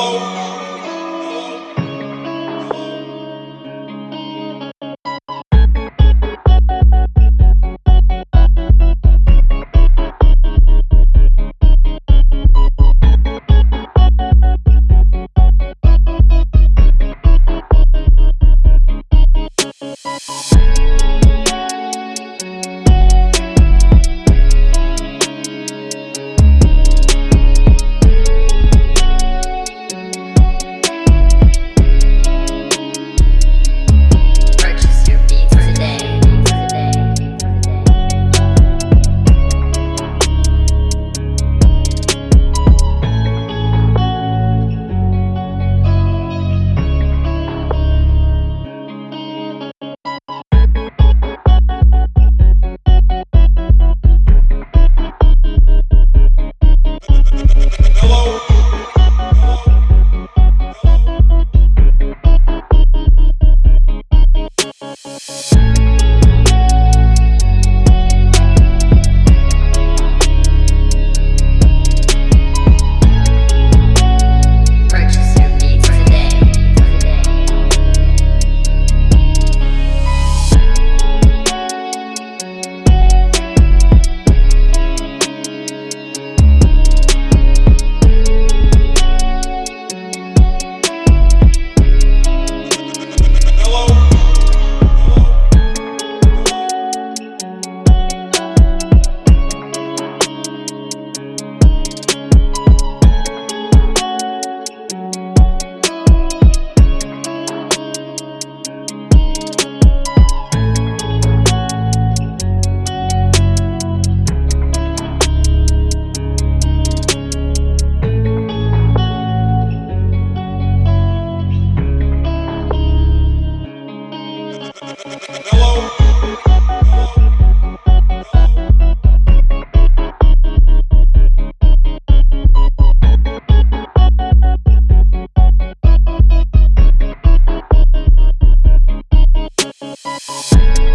Oh. Purchase